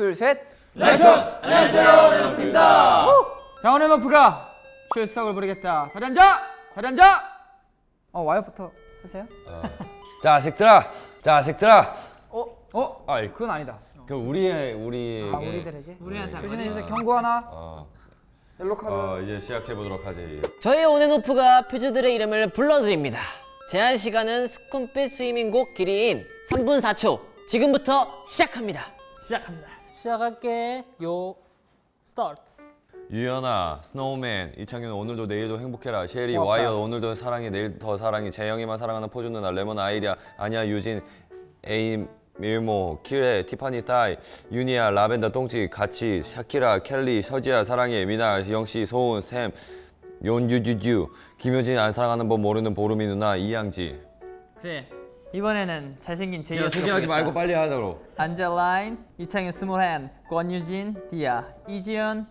둘, 셋. Lights on! 안녕하세요 온앤오프입니다 자, 온앤오프가 출석을 부르겠다. 자리 앉아! 자리 앉아! 어, 와이엇부터 하세요. 자식들아, 자식들아. 어? 어? 아이, 그건 아니다. 그 우리의 우리에게 아, 우리들에게? 우리한테 조심해 주세요. 경고 하나. 어, 옐로 카드. 어, 이제 시작해 보도록 하지. 저희 온앤오프가 퓨즈들의 이름을 불러드립니다. 제한 시간은 Sukhumvit Swimming 곡 길이인 3분 4초. 지금부터 시작합니다. 시작합니다 시작할게. 요 스타트. 유연아, 스노우맨, 이창균 오늘도 내일도 행복해라. 셰리, 고맙다. 와이어 오늘도 사랑해, 내일 더 사랑해. 재영이만 사랑하는 포즈 누나, 레몬 아이리아, 아니야 유진, 에임, 밀모, 키레, 티파니 따이, 유니아, 라벤더 똥치, 같이, 샤키라, 켈리, 서지아 사랑해, 미나, 영씨, 소은, 샘, 윤유유유, 김효진 안 사랑하는 법 모르는 보름이 누나, 이양지. 그래 이번에는 잘생긴 제이어 소개하지 말고 빨리 하자고. 안젤라인, 이창현 스몰한, 권유진, 디아, 이지연,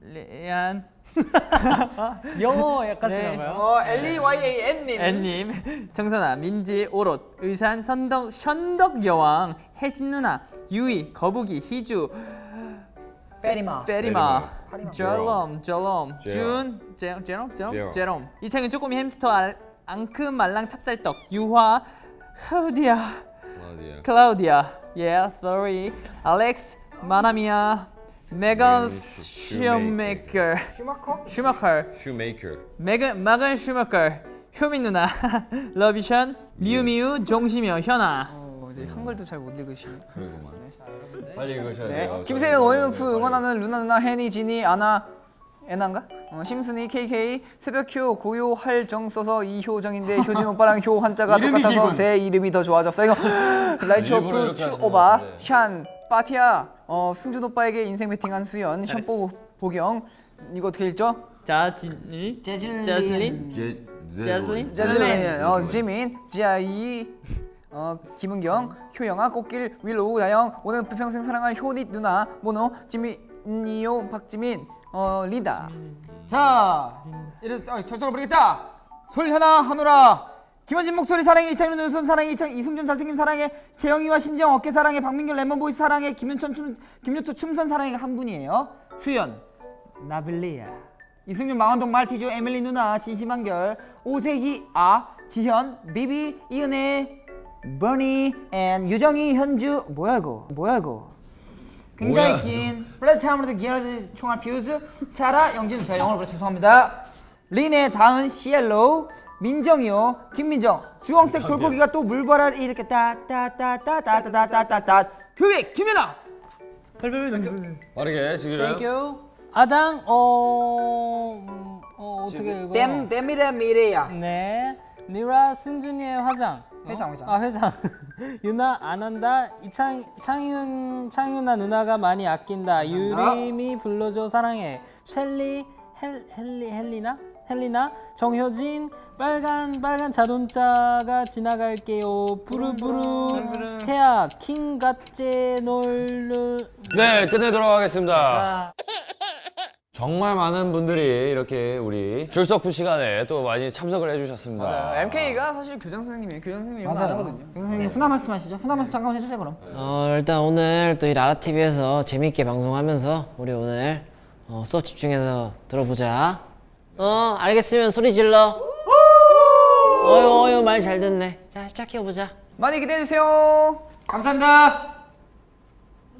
레안, 영어 약간 네. 쓰나봐요. 어, L-E-Y-A-N님. 앤님, 정선아, 민지, 오롯, 의산, 선덕, 현덕 여왕, 혜진 누나, 유이, 거북이, 희주, 페리마. 페리마. 절롬, 절롬. 준, 제- 제롬, 제롬, 제롬. 이창현 쪼꼬미 햄스터, 알, 앙큼 말랑 찹쌀떡, 유화, 클라우디아? 클라우디아, yeah, sorry, 알렉스, 마나미아, 메건 슈메이커, 슈마커? 슈마커, 슈메이커. 메건 마건 슈마커, 효민 누나, 러비션, 미우미우, 종시며, 현아. 어, 이제 한글도 잘 못 읽으시네. 그러구만. 빨리 읽으셔야 네. 돼요. 김세현 원앤오프 응원하는 루나 누나 혜니 지니 아나 애나인가? 어, 심순이 KK 새벽효 고요 할정 써서 이효정인데 효진 오빠랑 효 한자가 똑같아서 제 이름이 더 좋아졌어 이거 라이츠 일부러 오프 이렇게 하시는 추오바. 샨 빠티아 어, 승준 오빠에게 인생 배팅한 수연 샴뽀 보경 이거 어떻게 읽죠? 자진이, 제, 자슬린, 짜증 어, 지민 지아이 어, 김은경 효영아 꽃길 윌로우 나영. 오늘 평생 사랑할 효닛 누나 모노 지 민이요 박지민 어 리다. 자 이래서 어, 절성을 부르겠다. 솔현아 한우라. 김원진 목소리 사랑해 이창민 눈웃음 사랑해 이창 이승준 잘생김 사랑해 재영이와 심정 어깨 사랑해 박민규 레몬보이스 사랑해 김윤천 춤 김유투 춤선 사랑해가 한 분이에요. 수연 나빌리아. 이승윤 망원동 말티즈 에밀리 누나 진심한결. 오세희 아 지현 비비 이은혜 버니 앤 유정이 현주 뭐야 이거 뭐야 이거 굉장히 뭐야, 긴 플랫 타임으로 기어드 총알 퓨즈 사라 영진 자 영어로 그래 죄송합니다 린의 다은 시엘로우 민정이요 김민정 주황색 돌고기가 또 물바랄 이렇게 따따따따따따따따따따 교육 김연아 빠르게 지금. 땡큐. 아당 어, 음, 어 어떻게 읽어? 댐 댐이래 미래야 네. 미라 승준이의 화장. 회장 회장 아 회장. 유나 안 한다. 이창 창윤 창윤아 누나가 많이 아낀다. 유림이 불러줘 사랑해. 셸리 헬 헬리 헬리나 헬리나 정효진 빨간 빨간 자동차가 지나갈게요. 부르부르 태아 킹갓제 놀르 네, 끝내도록 하겠습니다. 정말 많은 분들이 이렇게 우리 출석부 시간에 또 많이 참석을 해주셨습니다. MK가 사실 교장 선생님이에요 교장 선생님 이런 거 안 하거든요 교장 선생님 훈화 말씀 하시죠 훈화 말씀 잠깐만 해주세요 그럼 어, 일단 오늘 또 이 라라TV에서 재밌게 방송하면서 우리 오늘 어, 수업 집중해서 들어보자. 어, 알겠으면 소리 질러. 어유, 어유, 말잘 듣네. 자, 시작해보자. 많이 기대해주세요 감사합니다